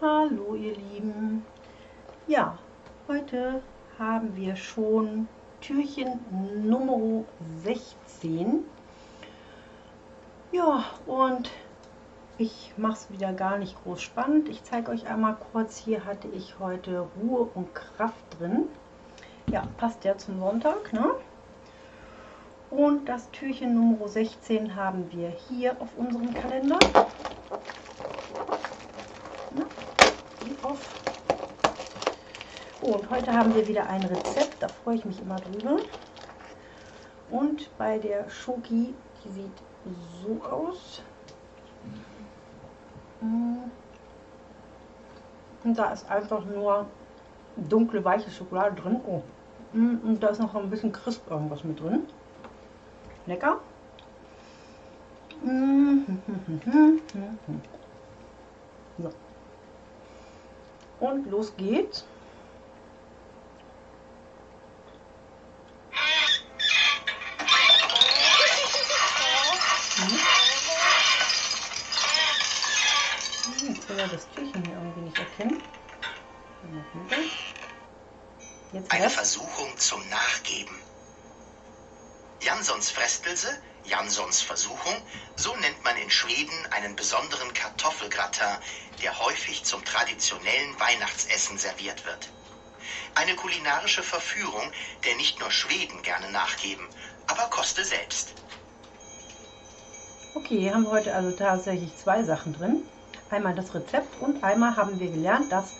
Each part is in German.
Hallo ihr Lieben. Ja, heute haben wir schon Türchen Nummer 16. Ja, und ich mache es wieder gar nicht groß spannend. Ich zeige euch einmal kurz, hier hatte ich heute Ruhe und Kraft drin. Ja, passt ja zum Sonntag, ne? Und das Türchen Nummer 16 haben wir hier auf unserem Kalender. Auf. Und heute haben wir wieder ein Rezept, da freue ich mich immer drüber. Und bei der Schoki, die sieht so aus. Und da ist einfach nur dunkle, weiche Schokolade drin. Oh. Und da ist noch ein bisschen crisp irgendwas mit drin. Lecker. So. Und los geht's. das Türchen hier irgendwie nicht erkennen. Jetzt Eine Versuchung zum Nachgeben. Janssons Frestelse, Janssons Versuchung, so nennt man in Schweden einen besonderen Kartoffelgratin, der häufig zum traditionellen Weihnachtsessen serviert wird. Eine kulinarische Verführung, der nicht nur Schweden gerne nachgeben, aber koste selbst. Okay, hier haben wir heute also tatsächlich zwei Sachen drin einmal das Rezept und einmal haben wir gelernt, dass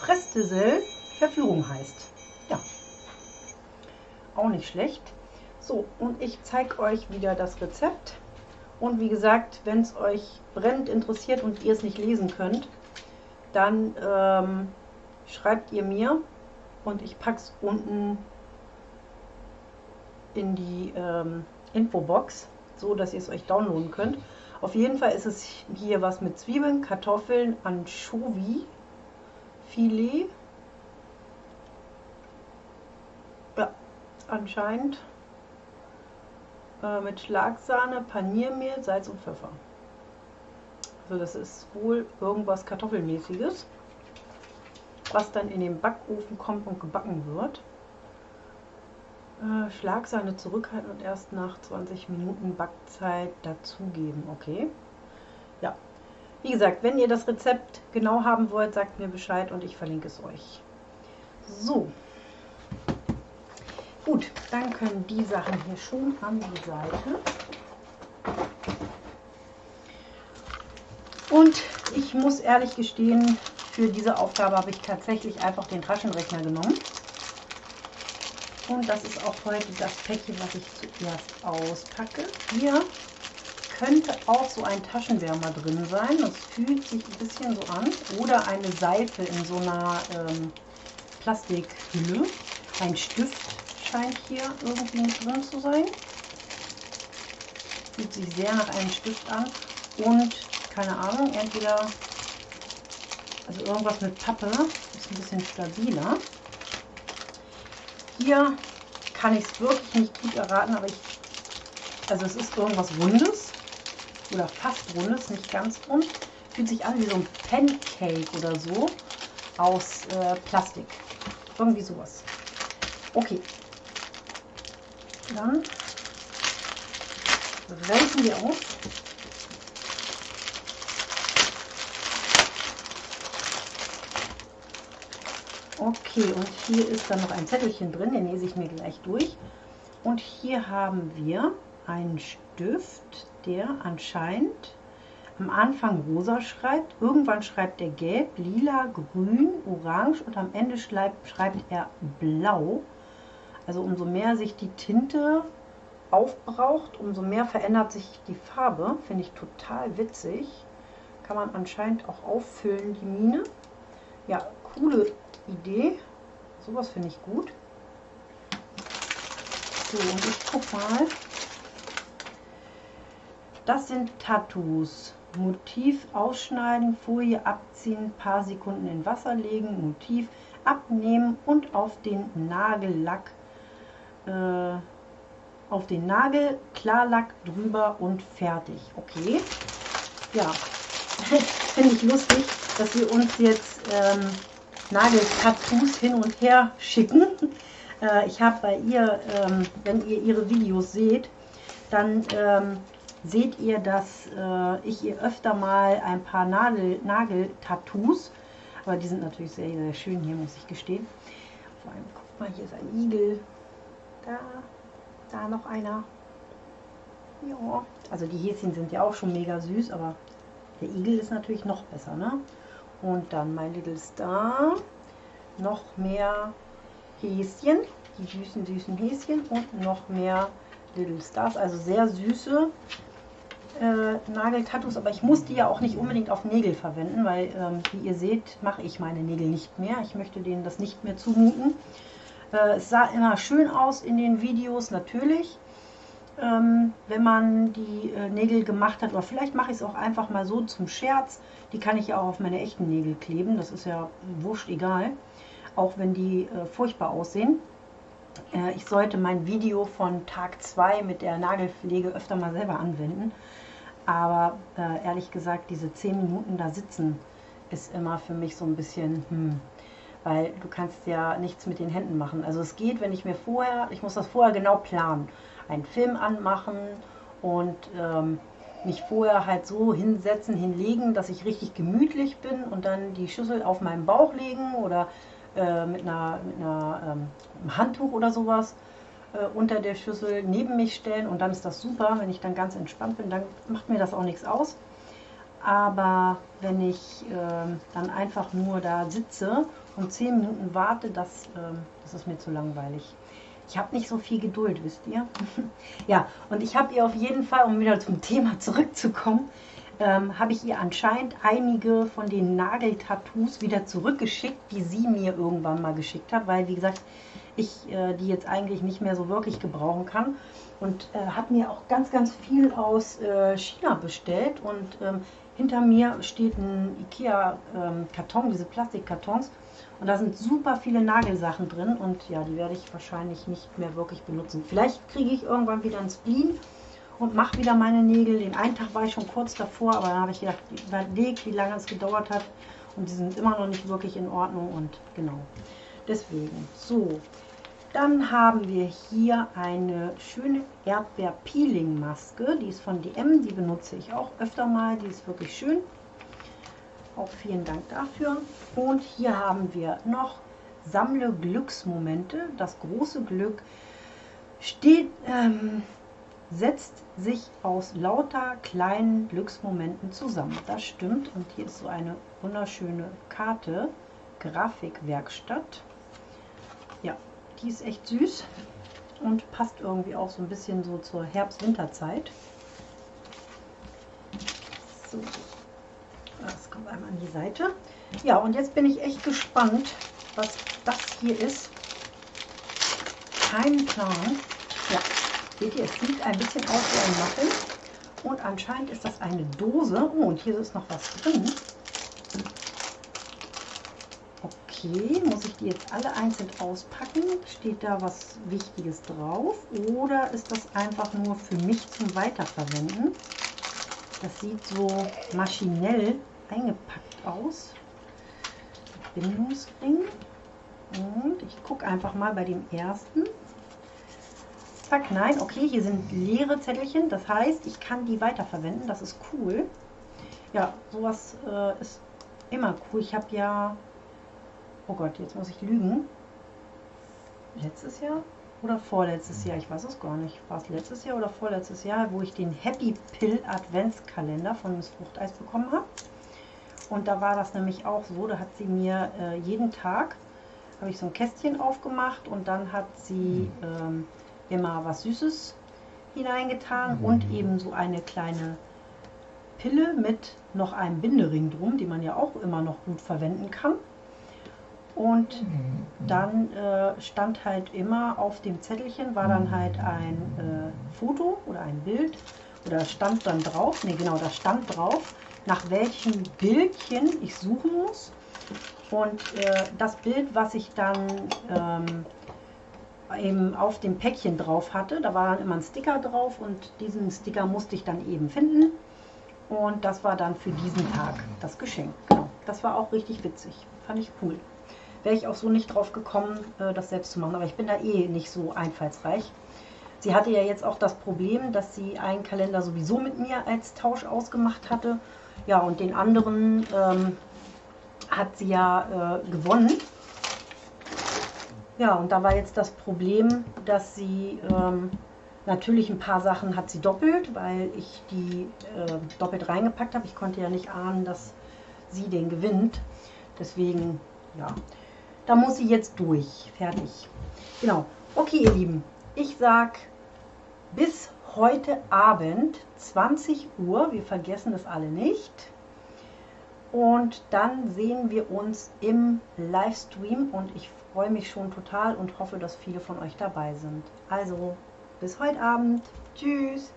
Frestesel Verführung heißt. Auch nicht schlecht. So, und ich zeige euch wieder das Rezept. Und wie gesagt, wenn es euch brennend interessiert und ihr es nicht lesen könnt, dann ähm, schreibt ihr mir und ich packe es unten in die ähm, Infobox, so dass ihr es euch downloaden könnt. Auf jeden Fall ist es hier was mit Zwiebeln, Kartoffeln, Anchovy, Filet. Ja, anscheinend äh, mit Schlagsahne, Paniermehl, Salz und Pfeffer. Also das ist wohl irgendwas Kartoffelmäßiges, was dann in den Backofen kommt und gebacken wird. Äh, Schlagsahne zurückhalten und erst nach 20 Minuten Backzeit dazugeben. Okay. Ja. Wie gesagt, wenn ihr das Rezept genau haben wollt, sagt mir Bescheid und ich verlinke es euch. So. Gut, dann können die Sachen hier schon an die Seite. Und ich muss ehrlich gestehen, für diese Aufgabe habe ich tatsächlich einfach den Taschenrechner genommen. Und das ist auch heute das Päckchen, was ich zuerst auspacke. Hier könnte auch so ein Taschenwärmer drin sein. Das fühlt sich ein bisschen so an. Oder eine Seife in so einer ähm, Plastikhülle. Ein Stift scheint hier irgendwie drin zu sein. Fühlt sich sehr nach einem Stift an. Und keine Ahnung, entweder also irgendwas mit Pappe ist ein bisschen stabiler. Hier kann ich es wirklich nicht gut erraten, aber ich, also es ist irgendwas Rundes oder fast Rundes, nicht ganz rund. Fühlt sich an wie so ein Pancake oder so aus äh, Plastik. Irgendwie sowas. Okay. Dann reißen wir aus. Okay, und hier ist dann noch ein Zettelchen drin, den lese ich mir gleich durch. Und hier haben wir einen Stift, der anscheinend am Anfang rosa schreibt, irgendwann schreibt er gelb, lila, grün, orange und am Ende schreibt, schreibt er blau. Also umso mehr sich die Tinte aufbraucht, umso mehr verändert sich die Farbe. Finde ich total witzig. Kann man anscheinend auch auffüllen, die Mine. Ja, coole Idee. Sowas finde ich gut. So, und ich guck mal. Das sind Tattoos. Motiv ausschneiden, Folie abziehen, paar Sekunden in Wasser legen, Motiv abnehmen und auf den Nagellack äh, auf den Nagel, Klarlack drüber und fertig. Okay. Ja, finde ich lustig, dass wir uns jetzt ähm, Nageltattoos hin und her schicken. Äh, ich habe bei ihr, ähm, wenn ihr ihre Videos seht, dann ähm, seht ihr, dass äh, ich ihr öfter mal ein paar Nagel-Tattoos, aber die sind natürlich sehr, sehr schön hier, muss ich gestehen. Vor allem, guck mal, hier ist ein Igel. Da, da noch einer. Ja, also die Häschen sind ja auch schon mega süß, aber der Igel ist natürlich noch besser, ne? Und dann mein Little Star. Noch mehr Häschen, die süßen, süßen Häschen und noch mehr Little Stars, also sehr süße äh, Nageltattoos, aber ich muss die ja auch nicht unbedingt auf Nägel verwenden, weil ähm, wie ihr seht, mache ich meine Nägel nicht mehr. Ich möchte denen das nicht mehr zumuten. Äh, es sah immer schön aus in den Videos, natürlich, ähm, wenn man die äh, Nägel gemacht hat. Oder vielleicht mache ich es auch einfach mal so zum Scherz. Die kann ich ja auch auf meine echten Nägel kleben, das ist ja wurscht egal. Auch wenn die äh, furchtbar aussehen. Ich sollte mein Video von Tag 2 mit der Nagelpflege öfter mal selber anwenden. Aber ehrlich gesagt, diese 10 Minuten da sitzen ist immer für mich so ein bisschen, hm, weil du kannst ja nichts mit den Händen machen. Also es geht, wenn ich mir vorher, ich muss das vorher genau planen, einen Film anmachen und ähm, mich vorher halt so hinsetzen, hinlegen, dass ich richtig gemütlich bin und dann die Schüssel auf meinen Bauch legen oder äh, mit einer, mit einer ähm, Handtuch oder sowas äh, unter der Schüssel neben mich stellen und dann ist das super. Wenn ich dann ganz entspannt bin, dann macht mir das auch nichts aus. Aber wenn ich äh, dann einfach nur da sitze und 10 Minuten warte, das, äh, das ist mir zu langweilig. Ich habe nicht so viel Geduld, wisst ihr? ja, und ich habe ihr auf jeden Fall, um wieder zum Thema zurückzukommen, ähm, habe ich ihr anscheinend einige von den Nageltattoos wieder zurückgeschickt, die sie mir irgendwann mal geschickt hat, weil wie gesagt, ich äh, die jetzt eigentlich nicht mehr so wirklich gebrauchen kann. Und äh, hat mir auch ganz, ganz viel aus äh, China bestellt. Und ähm, hinter mir steht ein Ikea-Karton, ähm, diese Plastikkartons. Und da sind super viele Nagelsachen drin. Und ja, die werde ich wahrscheinlich nicht mehr wirklich benutzen. Vielleicht kriege ich irgendwann wieder ein Spleen und mache wieder meine Nägel. Den einen Tag war ich schon kurz davor, aber dann habe ich gedacht, überlegt, wie lange es gedauert hat. Und die sind immer noch nicht wirklich in Ordnung. Und genau, deswegen. So, dann haben wir hier eine schöne Erdbeer-Peeling-Maske. Die ist von DM, die benutze ich auch öfter mal. Die ist wirklich schön. Auch vielen Dank dafür. Und hier haben wir noch Sammle Glücksmomente. Das große Glück steht, ähm, setzt sich aus lauter kleinen Glücksmomenten zusammen. Das stimmt. Und hier ist so eine wunderschöne Karte. Grafikwerkstatt. Ja, die ist echt süß und passt irgendwie auch so ein bisschen so zur Herbst-Winterzeit. So, das kommt einmal an die Seite. Ja, und jetzt bin ich echt gespannt, was das hier ist. Kein Plan. Ja, seht ihr, es sieht ein bisschen aus wie ein Muffin. Und anscheinend ist das eine Dose. Oh, und hier ist noch was drin. Okay, muss ich die jetzt alle einzeln auspacken? Steht da was Wichtiges drauf? Oder ist das einfach nur für mich zum Weiterverwenden? Das sieht so maschinell eingepackt aus. Bindungsring. Und ich gucke einfach mal bei dem ersten. Zack, nein, okay, hier sind leere Zettelchen. Das heißt, ich kann die weiterverwenden. Das ist cool. Ja, sowas äh, ist immer cool. Ich habe ja oh Gott, jetzt muss ich lügen. Letztes Jahr oder vorletztes Jahr, ich weiß es gar nicht. War es letztes Jahr oder vorletztes Jahr, wo ich den Happy Pill Adventskalender von Miss Fruchteis bekommen habe. Und da war das nämlich auch so, da hat sie mir äh, jeden Tag, habe ich so ein Kästchen aufgemacht und dann hat sie ähm, immer was Süßes hineingetan und eben so eine kleine Pille mit noch einem Bindering drum, die man ja auch immer noch gut verwenden kann. Und dann äh, stand halt immer auf dem Zettelchen, war dann halt ein äh, Foto oder ein Bild oder stand dann drauf, ne genau, da stand drauf, nach welchem Bildchen ich suchen muss. Und äh, das Bild, was ich dann ähm, eben auf dem Päckchen drauf hatte. Da war dann immer ein Sticker drauf und diesen Sticker musste ich dann eben finden. Und das war dann für diesen Tag das Geschenk. Genau. Das war auch richtig witzig. Fand ich cool. Wäre ich auch so nicht drauf gekommen, äh, das selbst zu machen. Aber ich bin da eh nicht so einfallsreich. Sie hatte ja jetzt auch das Problem, dass sie einen Kalender sowieso mit mir als Tausch ausgemacht hatte. Ja, und den anderen ähm, hat sie ja äh, gewonnen. Ja, und da war jetzt das Problem, dass sie ähm, natürlich ein paar Sachen hat sie doppelt, weil ich die äh, doppelt reingepackt habe. Ich konnte ja nicht ahnen, dass sie den gewinnt. Deswegen, ja, da muss sie jetzt durch. Fertig. Genau. Okay, ihr Lieben, ich sag bis heute Abend 20 Uhr. Wir vergessen es alle nicht. Und dann sehen wir uns im Livestream und ich freue mich schon total und hoffe, dass viele von euch dabei sind. Also, bis heute Abend. Tschüss.